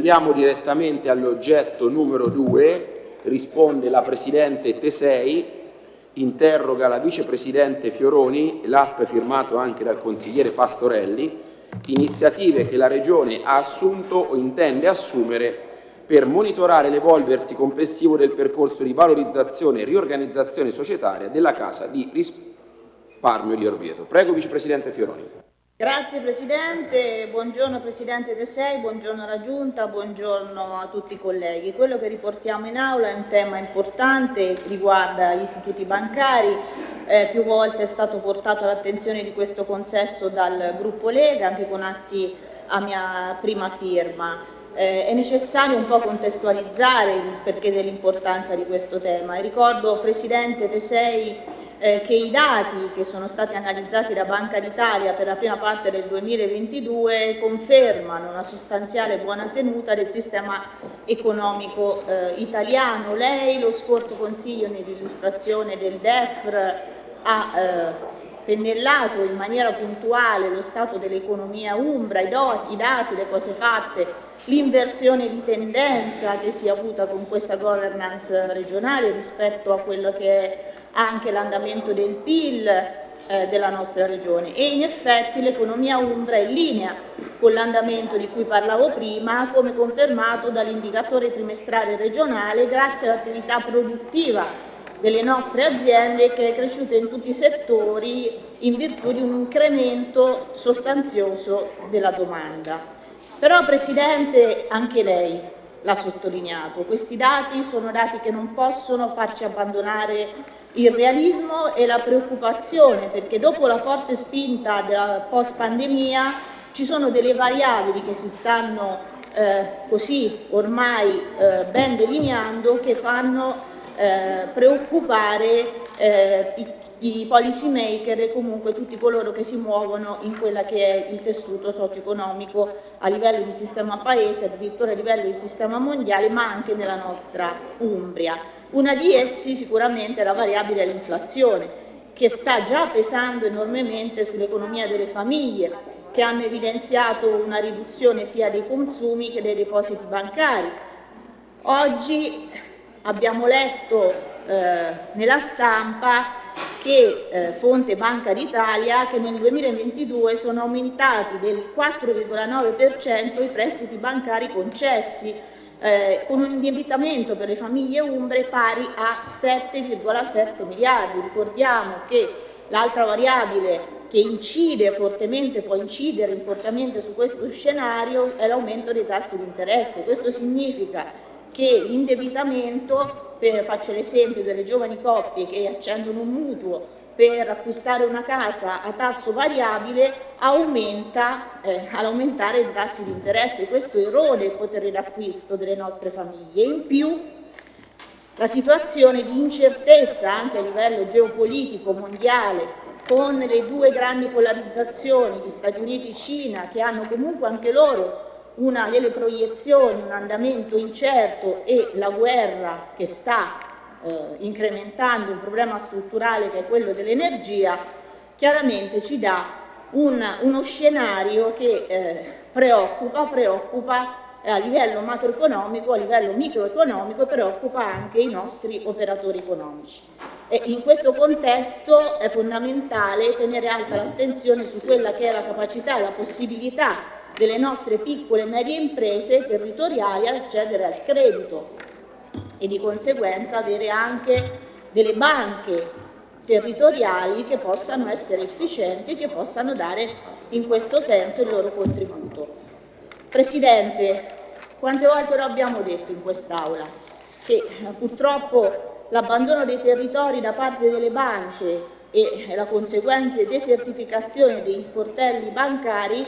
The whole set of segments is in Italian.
Andiamo direttamente all'oggetto numero 2, risponde la Presidente Tesei, interroga la Vicepresidente Fioroni, l'atto è firmato anche dal consigliere Pastorelli, iniziative che la Regione ha assunto o intende assumere per monitorare l'evolversi complessivo del percorso di valorizzazione e riorganizzazione societaria della Casa di risparmio di Orvieto. Prego Vicepresidente Fioroni. Grazie Presidente, buongiorno Presidente Tesei, buongiorno alla Giunta, buongiorno a tutti i colleghi. Quello che riportiamo in aula è un tema importante, riguarda gli istituti bancari, eh, più volte è stato portato all'attenzione di questo consesso dal gruppo Lega, anche con atti a mia prima firma. Eh, è necessario un po' contestualizzare il perché dell'importanza di questo tema. Ricordo Presidente Tesei eh, che i dati che sono stati analizzati da Banca d'Italia per la prima parte del 2022 confermano una sostanziale buona tenuta del sistema economico eh, italiano. Lei lo scorso Consiglio nell'illustrazione del DEFR ha eh, pennellato in maniera puntuale lo stato dell'economia umbra, i, doti, i dati, le cose fatte, l'inversione di tendenza che si è avuta con questa governance regionale rispetto a quello che è anche l'andamento del PIL eh, della nostra regione e in effetti l'economia umbra è in linea con l'andamento di cui parlavo prima come confermato dall'indicatore trimestrale regionale grazie all'attività produttiva delle nostre aziende che è cresciuta in tutti i settori in virtù di un incremento sostanzioso della domanda. Però Presidente anche lei l'ha sottolineato, questi dati sono dati che non possono farci abbandonare il realismo e la preoccupazione perché dopo la forte spinta della post pandemia ci sono delle variabili che si stanno eh, così ormai eh, ben delineando che fanno eh, preoccupare eh, i i policy maker e comunque tutti coloro che si muovono in quella che è il tessuto socio-economico a livello di sistema paese, addirittura a livello di sistema mondiale, ma anche nella nostra Umbria. Una di essi sicuramente è la variabile dell'inflazione, che sta già pesando enormemente sull'economia delle famiglie, che hanno evidenziato una riduzione sia dei consumi che dei depositi bancari. Oggi abbiamo letto eh, nella stampa che eh, fonte Banca d'Italia che nel 2022 sono aumentati del 4,9% i prestiti bancari concessi eh, con un indebitamento per le famiglie umbre pari a 7,7 miliardi. Ricordiamo che l'altra variabile che incide fortemente, può incidere fortemente su questo scenario è l'aumento dei tassi di interesse. Questo significa che l'indebitamento faccio l'esempio delle giovani coppie che accendono un mutuo per acquistare una casa a tasso variabile aumenta eh, all'aumentare i tassi di interesse, questo erode il potere d'acquisto delle nostre famiglie. In più la situazione di incertezza anche a livello geopolitico mondiale con le due grandi polarizzazioni di Stati Uniti e Cina che hanno comunque anche loro una delle proiezioni, un andamento incerto e la guerra che sta eh, incrementando un problema strutturale che è quello dell'energia, chiaramente ci dà un, uno scenario che eh, preoccupa, preoccupa a livello macroeconomico, a livello microeconomico, preoccupa anche i nostri operatori economici. E in questo contesto è fondamentale tenere alta l'attenzione su quella che è la capacità e la possibilità delle nostre piccole e medie imprese territoriali ad accedere al credito e di conseguenza avere anche delle banche territoriali che possano essere efficienti e che possano dare in questo senso il loro contributo. Presidente, quante volte lo abbiamo detto in quest'Aula? Che purtroppo l'abbandono dei territori da parte delle banche e la conseguente desertificazione degli sportelli bancari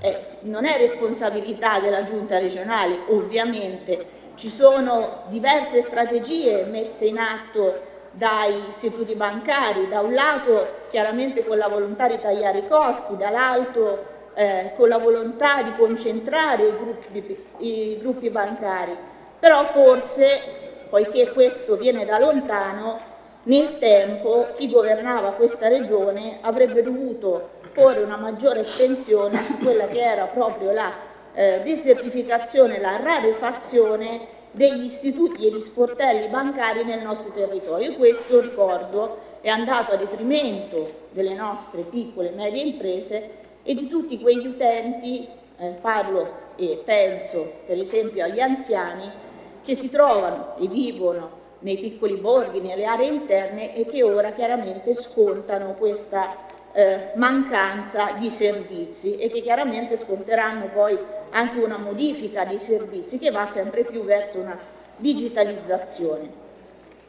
eh, non è responsabilità della giunta regionale, ovviamente. Ci sono diverse strategie messe in atto dai istituti bancari, da un lato chiaramente con la volontà di tagliare i costi, dall'altro eh, con la volontà di concentrare i gruppi, i gruppi bancari, però forse, poiché questo viene da lontano, nel tempo chi governava questa regione avrebbe dovuto porre una maggiore attenzione su quella che era proprio la eh, desertificazione, la rarefazione degli istituti e gli sportelli bancari nel nostro territorio. Questo, ricordo, è andato a detrimento delle nostre piccole e medie imprese e di tutti quegli utenti, eh, parlo e penso per esempio agli anziani, che si trovano e vivono nei piccoli borghi, nelle aree interne e che ora chiaramente scontano questa eh, mancanza di servizi e che chiaramente sconteranno poi anche una modifica dei servizi che va sempre più verso una digitalizzazione.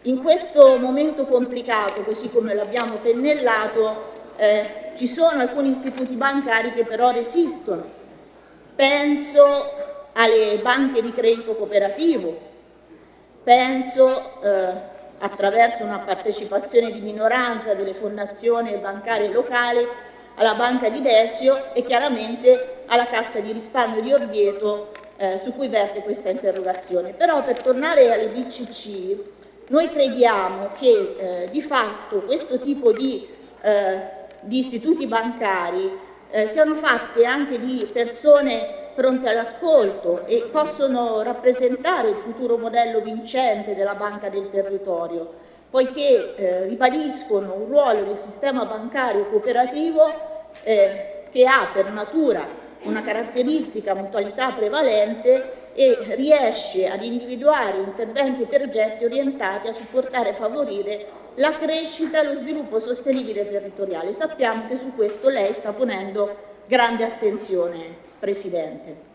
In questo momento complicato, così come l'abbiamo pennellato, eh, ci sono alcuni istituti bancari che però resistono. Penso alle banche di credito cooperativo, penso eh, attraverso una partecipazione di minoranza delle fondazioni bancarie locali alla Banca di Desio e chiaramente alla Cassa di risparmio di Orvieto eh, su cui verte questa interrogazione. Però per tornare alle BCC, noi crediamo che eh, di fatto questo tipo di, eh, di istituti bancari eh, siano fatti anche di persone pronte all'ascolto e possono rappresentare il futuro modello vincente della banca del territorio, poiché eh, ribadiscono un ruolo del sistema bancario cooperativo eh, che ha per natura una caratteristica mutualità prevalente e riesce ad individuare interventi e progetti orientati a supportare e favorire la crescita e lo sviluppo sostenibile territoriale. Sappiamo che su questo lei sta ponendo grande attenzione. Presidente.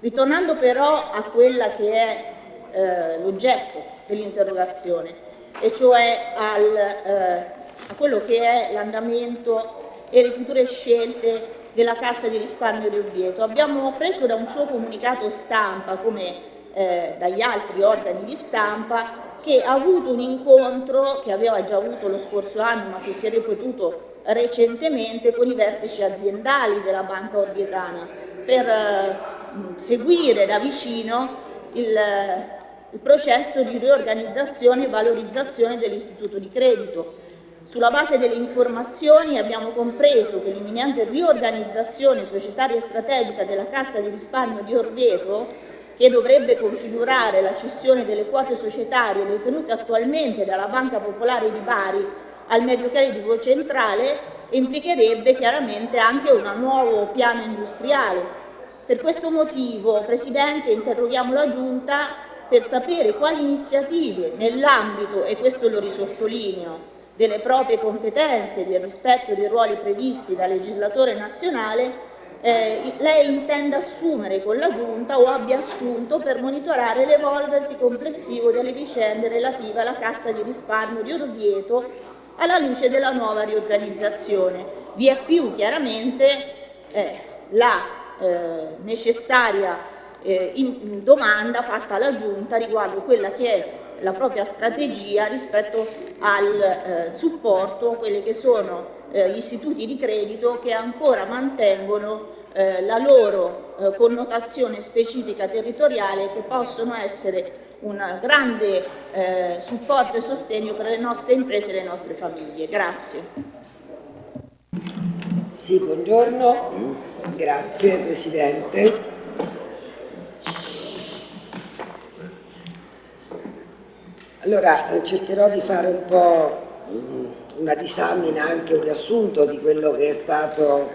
Ritornando però a quella che è eh, l'oggetto dell'interrogazione, e cioè al, eh, a quello che è l'andamento e le future scelte della Cassa di risparmio di Ovieto. Abbiamo preso da un suo comunicato stampa, come eh, dagli altri organi di stampa, che ha avuto un incontro che aveva già avuto lo scorso anno ma che si è ripetuto recentemente con i vertici aziendali della Banca Orbietana per eh, seguire da vicino il, il processo di riorganizzazione e valorizzazione dell'istituto di credito. Sulla base delle informazioni abbiamo compreso che l'imminente riorganizzazione societaria strategica della Cassa di risparmio di Orvieto che dovrebbe configurare la cessione delle quote societarie detenute attualmente dalla Banca Popolare di Bari al medio credito centrale implicherebbe chiaramente anche un nuovo piano industriale. Per questo motivo, Presidente, interroghiamo la Giunta per sapere quali iniziative nell'ambito, e questo lo risottolineo, delle proprie competenze e del rispetto dei ruoli previsti dal legislatore nazionale eh, lei intenda assumere con la Giunta o abbia assunto per monitorare l'evolversi complessivo delle vicende relative alla Cassa di risparmio di Orvieto alla luce della nuova riorganizzazione. Vi è più chiaramente eh, la eh, necessaria eh, in, domanda fatta alla Giunta riguardo quella che è la propria strategia rispetto al eh, supporto a quelli che sono eh, gli istituti di credito che ancora mantengono eh, la loro eh, connotazione specifica territoriale che possono essere un grande eh, supporto e sostegno per le nostre imprese e le nostre famiglie. Grazie. Sì, buongiorno, grazie Presidente. Allora eh, cercherò di fare un po' una disamina, anche un riassunto di quello che è stato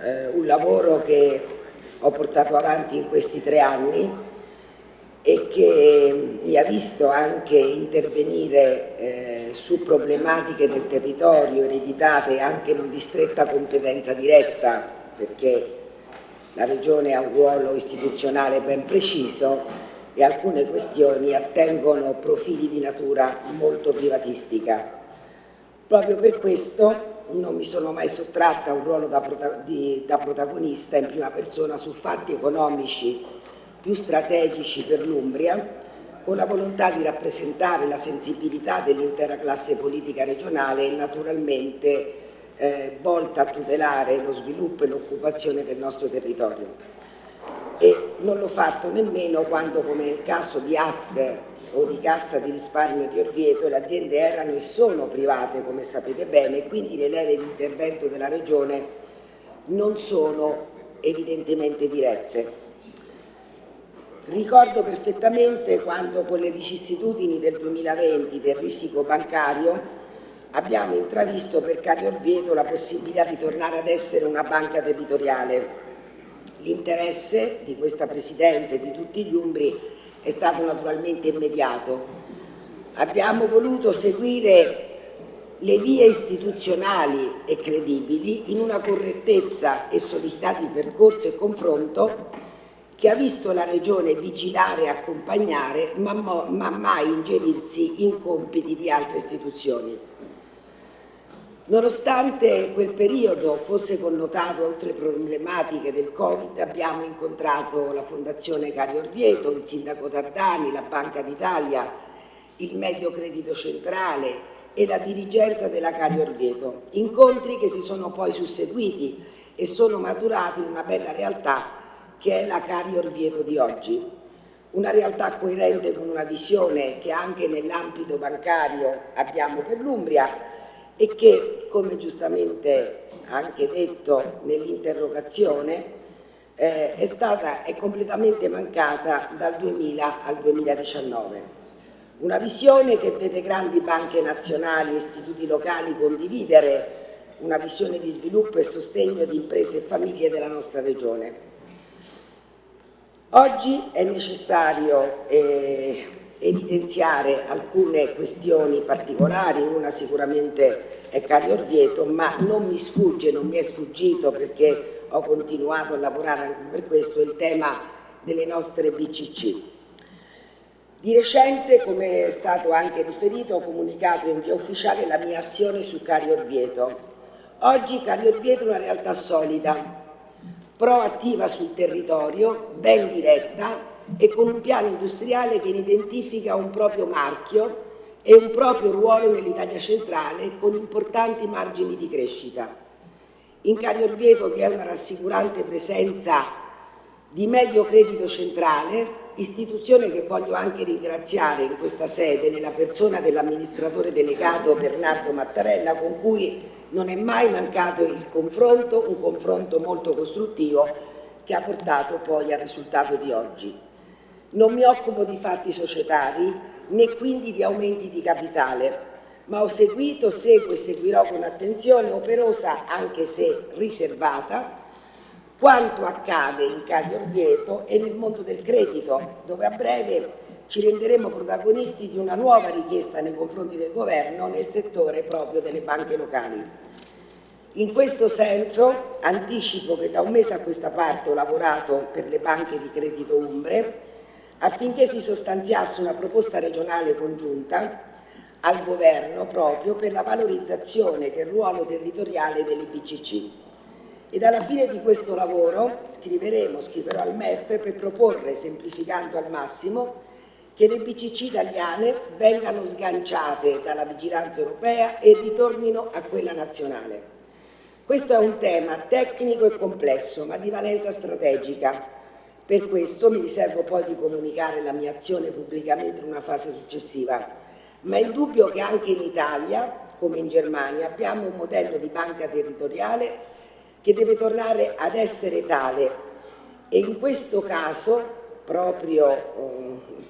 eh, un lavoro che ho portato avanti in questi tre anni e che mi ha visto anche intervenire eh, su problematiche del territorio ereditate anche non di stretta competenza diretta perché la Regione ha un ruolo istituzionale ben preciso e alcune questioni attengono profili di natura molto privatistica. Proprio per questo non mi sono mai sottratta a un ruolo da, prota di, da protagonista in prima persona su fatti economici più strategici per l'Umbria, con la volontà di rappresentare la sensibilità dell'intera classe politica regionale e naturalmente eh, volta a tutelare lo sviluppo e l'occupazione del nostro territorio. E non l'ho fatto nemmeno quando, come nel caso di Aster di Cassa di risparmio di Orvieto, le aziende erano e sono private, come sapete bene, quindi le leve di intervento della Regione non sono evidentemente dirette. Ricordo perfettamente quando con le vicissitudini del 2020 del risico bancario abbiamo intravisto per Cario Orvieto la possibilità di tornare ad essere una banca territoriale. L'interesse di questa Presidenza e di tutti gli Umbri è stato naturalmente immediato. Abbiamo voluto seguire le vie istituzionali e credibili in una correttezza e solidità di percorso e confronto che ha visto la Regione vigilare e accompagnare ma, ma mai ingerirsi in compiti di altre istituzioni. Nonostante quel periodo fosse connotato oltre le problematiche del Covid, abbiamo incontrato la Fondazione Cario Orvieto, il Sindaco Tardani, la Banca d'Italia, il Medio Credito Centrale e la dirigenza della Cario Orvieto, incontri che si sono poi susseguiti e sono maturati in una bella realtà che è la Cario Orvieto di oggi. Una realtà coerente con una visione che anche nell'ambito bancario abbiamo per l'Umbria e che, come giustamente anche detto nell'interrogazione, eh, è stata è completamente mancata dal 2000 al 2019. Una visione che vede grandi banche nazionali e istituti locali condividere una visione di sviluppo e sostegno di imprese e famiglie della nostra regione. Oggi è necessario eh, evidenziare alcune questioni particolari, una sicuramente è Cario Orvieto, ma non mi sfugge, non mi è sfuggito perché ho continuato a lavorare anche per questo, il tema delle nostre BCC. Di recente, come è stato anche riferito, ho comunicato in via ufficiale la mia azione su Cario Orvieto. Oggi Cario Orvieto è una realtà solida, proattiva sul territorio, ben diretta, e con un piano industriale che identifica un proprio marchio e un proprio ruolo nell'Italia centrale con importanti margini di crescita. In Cario Orvieto vi è una rassicurante presenza di Medio Credito Centrale, istituzione che voglio anche ringraziare in questa sede nella persona dell'amministratore delegato Bernardo Mattarella con cui non è mai mancato il confronto, un confronto molto costruttivo che ha portato poi al risultato di oggi. Non mi occupo di fatti societari né quindi di aumenti di capitale, ma ho seguito, seguo e seguirò con attenzione operosa, anche se riservata, quanto accade in Caglio Orvieto e nel mondo del credito, dove a breve ci renderemo protagonisti di una nuova richiesta nei confronti del governo nel settore proprio delle banche locali. In questo senso anticipo che da un mese a questa parte ho lavorato per le banche di credito Umbre affinché si sostanziasse una proposta regionale congiunta al governo proprio per la valorizzazione del ruolo territoriale delle BCC. Ed alla fine di questo lavoro scriveremo, scriverò al MEF per proporre, semplificando al massimo, che le BCC italiane vengano sganciate dalla vigilanza europea e ritornino a quella nazionale. Questo è un tema tecnico e complesso, ma di valenza strategica, per questo mi riservo poi di comunicare la mia azione pubblicamente in una fase successiva, ma è indubbio che anche in Italia, come in Germania, abbiamo un modello di banca territoriale che deve tornare ad essere tale. E in questo caso, proprio eh,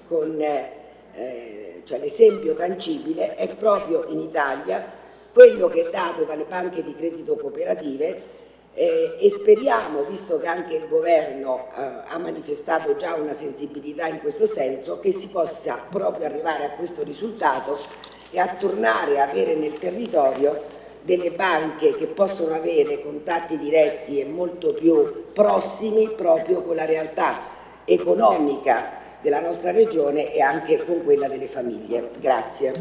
con eh, cioè l'esempio tangibile, è proprio in Italia quello che è dato dalle banche di credito cooperative eh, e speriamo, visto che anche il governo eh, ha manifestato già una sensibilità in questo senso, che si possa proprio arrivare a questo risultato e a tornare a avere nel territorio delle banche che possono avere contatti diretti e molto più prossimi proprio con la realtà economica della nostra regione e anche con quella delle famiglie. Grazie.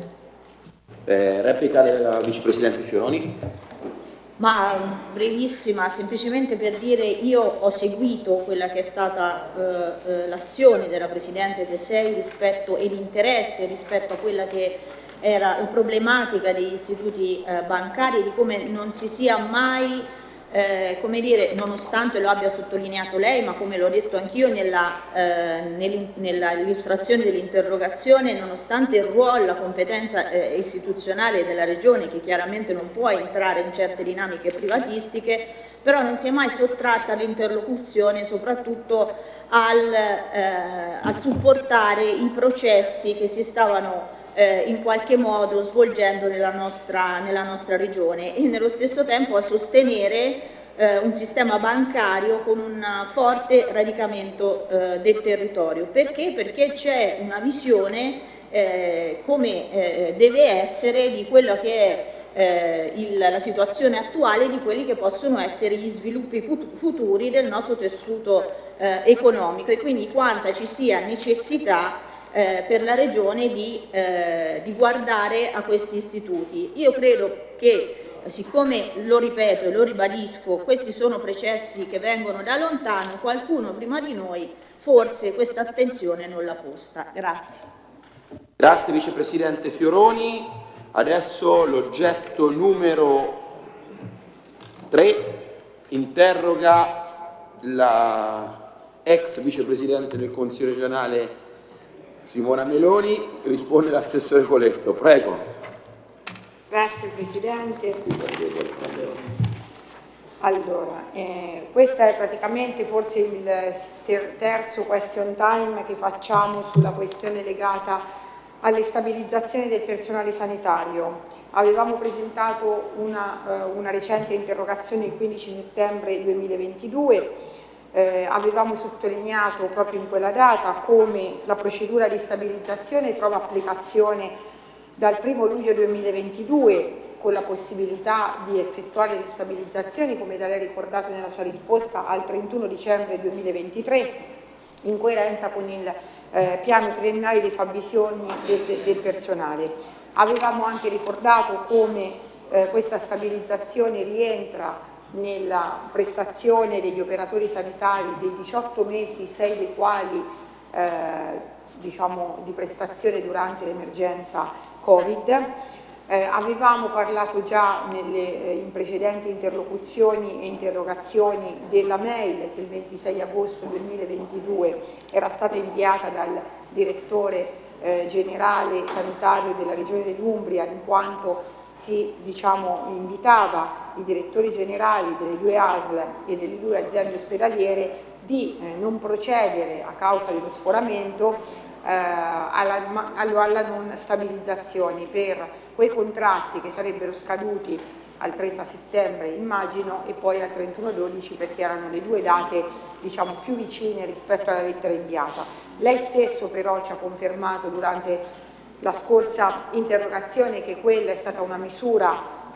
Eh, replica della Vicepresidente Fioroni. Ma brevissima, semplicemente per dire io ho seguito quella che è stata eh, eh, l'azione della Presidente Tesei rispetto, e l'interesse rispetto a quella che era la problematica degli istituti eh, bancari e di come non si sia mai eh, come dire, nonostante lo abbia sottolineato lei, ma come l'ho detto anch'io nella, eh, nell'illustrazione dell'interrogazione, nonostante il ruolo, la competenza eh, istituzionale della Regione, che chiaramente non può entrare in certe dinamiche privatistiche, però non si è mai sottratta all'interlocuzione soprattutto al, eh, al, supportare i processi che si stavano eh, in qualche modo svolgendo nella nostra, nella nostra regione e nello stesso tempo a sostenere eh, un sistema bancario con un forte radicamento eh, del territorio. Perché? Perché c'è una visione eh, come eh, deve essere di quello che è eh, il, la situazione attuale di quelli che possono essere gli sviluppi futuri del nostro tessuto eh, economico e quindi quanta ci sia necessità eh, per la Regione di, eh, di, guardare a questi istituti. Io credo che siccome lo ripeto e lo ribadisco, questi sono processi che vengono da lontano, qualcuno prima di noi forse questa attenzione non l'ha posta. Grazie. Grazie Vicepresidente Fioroni. Adesso l'oggetto numero 3 interroga la ex Vicepresidente del Consiglio regionale Simona Meloni, risponde l'assessore Coletto. Prego. Grazie Presidente. Allora, eh, questo è praticamente forse il terzo question time che facciamo sulla questione legata alle stabilizzazioni del personale sanitario. Avevamo presentato una, eh, una recente interrogazione il 15 settembre 2022, eh, avevamo sottolineato proprio in quella data come la procedura di stabilizzazione trova applicazione dal 1 luglio 2022 con la possibilità di effettuare le stabilizzazioni, come da lei ricordato nella sua risposta, al 31 dicembre 2023, in coerenza con il eh, piano triennale dei fabbisogni del, del, personale. Avevamo anche ricordato come eh, questa stabilizzazione rientra nella prestazione degli operatori sanitari dei 18 mesi, 6 dei quali eh, diciamo, di prestazione durante l'emergenza Covid. Eh, avevamo parlato già nelle, eh, in precedenti interlocuzioni e interrogazioni della mail che il 26 agosto 2022 era stata inviata dal direttore eh, generale sanitario della regione dell'Umbria in quanto si diciamo, invitava i direttori generali delle due ASL e delle due aziende ospedaliere di eh, non procedere a causa dello sforamento alla, alla non stabilizzazione per quei contratti che sarebbero scaduti al 30 settembre immagino e poi al 31-12 perché erano le due date diciamo, più vicine rispetto alla lettera inviata. Lei stesso però ci ha confermato durante la scorsa interrogazione che quella è stata una misura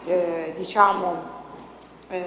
eh, diciamo, eh,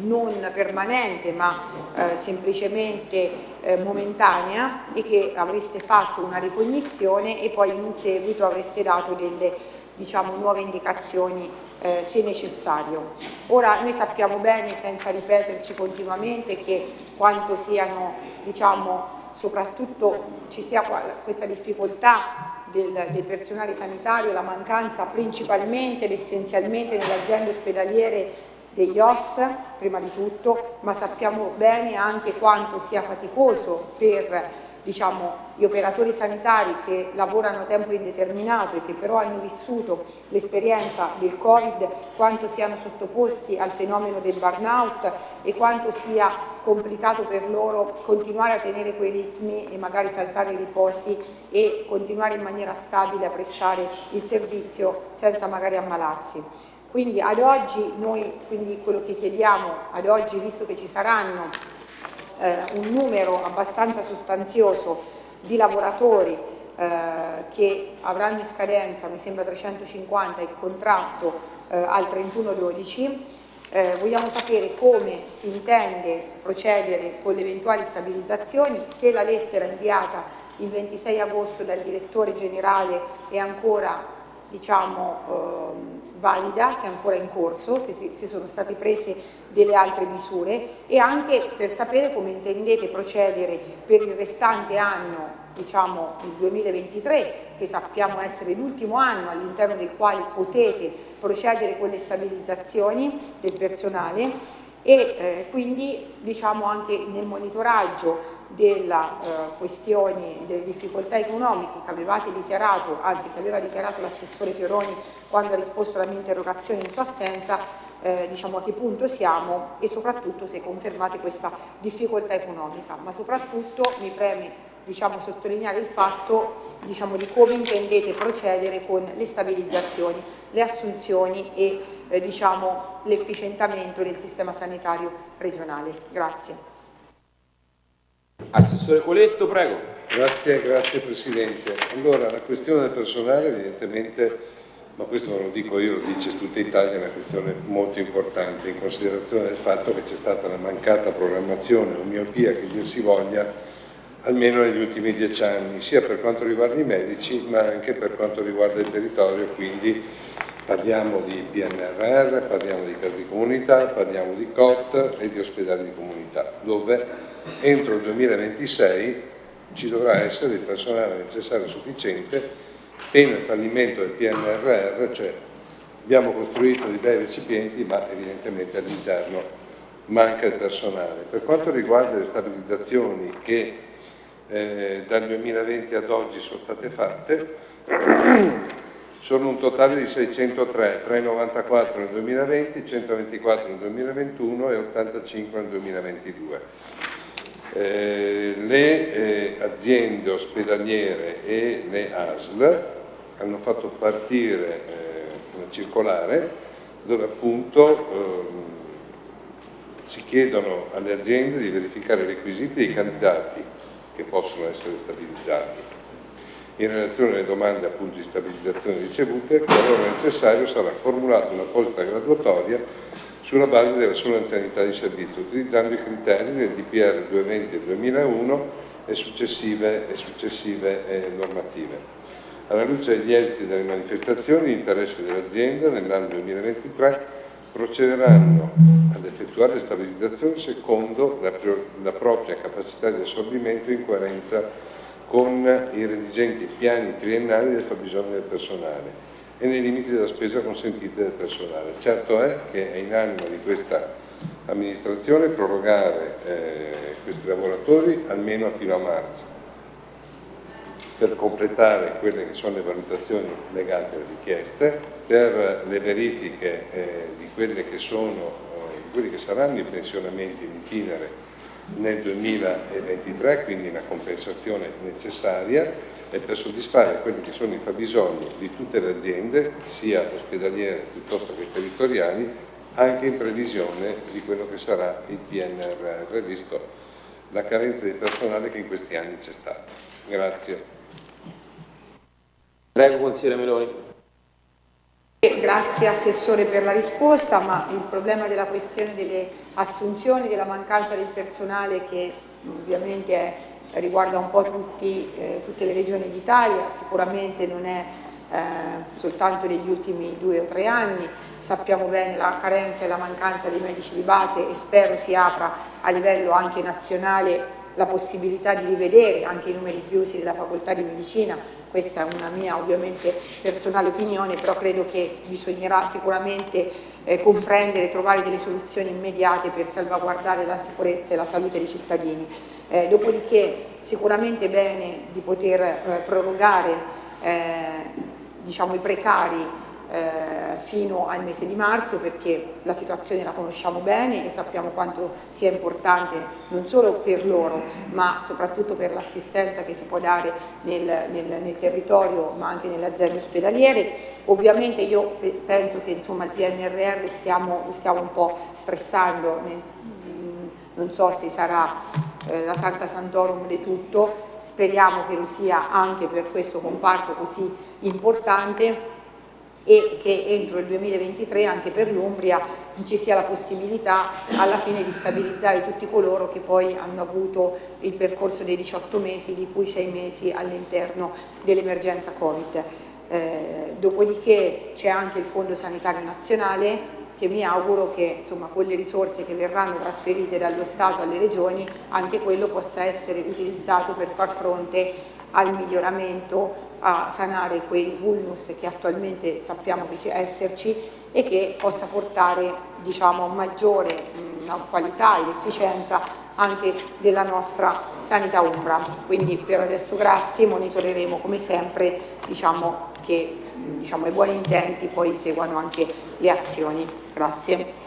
non permanente ma eh, semplicemente eh, momentanea e che avreste fatto una ricognizione e poi in seguito avreste dato delle diciamo, nuove indicazioni eh, se necessario. Ora noi sappiamo bene, senza ripeterci continuamente, che quanto siano, diciamo, soprattutto ci sia questa difficoltà del, del, personale sanitario, la mancanza principalmente ed essenzialmente nelle aziende ospedaliere degli OS, prima di tutto, ma sappiamo bene anche quanto sia faticoso per diciamo, gli operatori sanitari che lavorano a tempo indeterminato e che però hanno vissuto l'esperienza del Covid, quanto siano sottoposti al fenomeno del burnout e quanto sia complicato per loro continuare a tenere quei ritmi e magari saltare i riposi e continuare in maniera stabile a prestare il servizio senza magari ammalarsi. Quindi ad oggi noi, quindi quello che chiediamo ad oggi, visto che ci saranno eh, un numero abbastanza sostanzioso di lavoratori eh, che avranno in scadenza, mi sembra 350, il contratto eh, al 31-12, eh, vogliamo sapere come si intende procedere con le eventuali stabilizzazioni, se la lettera inviata il 26 agosto dal direttore generale è ancora diciamo, ehm, valida, se è ancora in corso, se, se sono state prese delle altre misure e anche per sapere come intendete procedere per il restante anno, diciamo il 2023, che sappiamo essere l'ultimo anno all'interno del quale potete procedere con le stabilizzazioni del personale e eh, quindi diciamo anche nel monitoraggio delle eh, questioni, delle difficoltà economiche che avevate dichiarato, anzi che aveva dichiarato l'assessore Fioroni quando ha risposto alla mia interrogazione in sua assenza, eh, diciamo a che punto siamo e soprattutto se confermate questa difficoltà economica, ma soprattutto mi preme diciamo, sottolineare il fatto diciamo, di come intendete procedere con le stabilizzazioni, le assunzioni e eh, diciamo, l'efficientamento del sistema sanitario regionale. Grazie. Assessore Coletto, prego. Grazie, grazie Presidente. Allora, la questione del personale evidentemente, ma questo non lo dico io, lo dice tutta Italia, è una questione molto importante in considerazione del fatto che c'è stata una mancata programmazione o miopia che dir si voglia almeno negli ultimi dieci anni, sia per quanto riguarda i medici ma anche per quanto riguarda il territorio, quindi parliamo di PNRR, parliamo di case di comunità, parliamo di COT e di ospedali di comunità, dove entro il 2026 ci dovrà essere il personale necessario e sufficiente pena il fallimento del PNRR, cioè abbiamo costruito dei bei recipienti ma evidentemente all'interno manca il personale. Per quanto riguarda le stabilizzazioni che eh, dal 2020 ad oggi sono state fatte, sono un totale di 603, 394 nel 2020, 124 nel 2021 e 85 nel 2022. Eh, le eh, aziende ospedaliere e le ASL hanno fatto partire eh, una circolare dove appunto ehm, si chiedono alle aziende di verificare i requisiti dei candidati che possono essere stabilizzati. In relazione alle domande appunto, di stabilizzazione ricevute, qualora necessario sarà formulata un'apposita graduatoria sulla base della sua anzianità di servizio, utilizzando i criteri del DPR 220 e 2001 successive, e successive eh, normative. Alla luce degli esiti delle manifestazioni di interesse dell'azienda nell'anno 2023 procederanno ad effettuare stabilizzazioni secondo la, la propria capacità di assorbimento in coerenza con i redigenti piani triennali del fabbisogno del personale e nei limiti della spesa consentita del personale. Certo è che è in animo di questa amministrazione prorogare eh, questi lavoratori almeno fino a marzo per completare quelle che sono le valutazioni legate alle richieste, per le verifiche eh, di sono, eh, quelli che saranno i pensionamenti in itinere nel 2023, quindi una compensazione necessaria e per soddisfare quelli che sono i fabbisogni di tutte le aziende, sia ospedaliere piuttosto che territoriali, anche in previsione di quello che sarà il PNRR, visto la carenza di personale che in questi anni c'è stata. Grazie. Prego, consigliere Meloni. Grazie Assessore per la risposta, ma il problema della questione delle assunzioni, della mancanza di personale che ovviamente è, riguarda un po' tutti, eh, tutte le regioni d'Italia, sicuramente non è eh, soltanto negli ultimi due o tre anni, sappiamo bene la carenza e la mancanza dei medici di base e spero si apra a livello anche nazionale la possibilità di rivedere anche i numeri chiusi della facoltà di medicina questa è una mia ovviamente personale opinione, però credo che bisognerà sicuramente eh, comprendere e trovare delle soluzioni immediate per salvaguardare la sicurezza e la salute dei cittadini. Eh, dopodiché sicuramente bene di poter eh, prorogare eh, diciamo, i precari eh, fino al mese di marzo perché la situazione la conosciamo bene e sappiamo quanto sia importante non solo per loro ma soprattutto per l'assistenza che si può dare nel, nel, nel, territorio ma anche nelle aziende ospedaliere. Ovviamente io penso che insomma, il PNRR stiamo, stiamo un po' stressando, non so se sarà eh, la Santa Santorum di tutto, speriamo che lo sia anche per questo comparto così importante e che entro il 2023 anche per l'Umbria ci sia la possibilità alla fine di stabilizzare tutti coloro che poi hanno avuto il percorso dei 18 mesi, di cui 6 mesi all'interno dell'emergenza Covid. Eh, dopodiché c'è anche il Fondo Sanitario Nazionale che mi auguro che insomma, con le risorse che verranno trasferite dallo Stato alle regioni anche quello possa essere utilizzato per far fronte al miglioramento a sanare quei vulnus che attualmente sappiamo che esserci e che possa portare diciamo, maggiore mh, qualità ed efficienza anche della nostra sanità umbra. Quindi per adesso grazie, monitoreremo come sempre diciamo, che diciamo, i buoni intenti poi seguano anche le azioni. Grazie.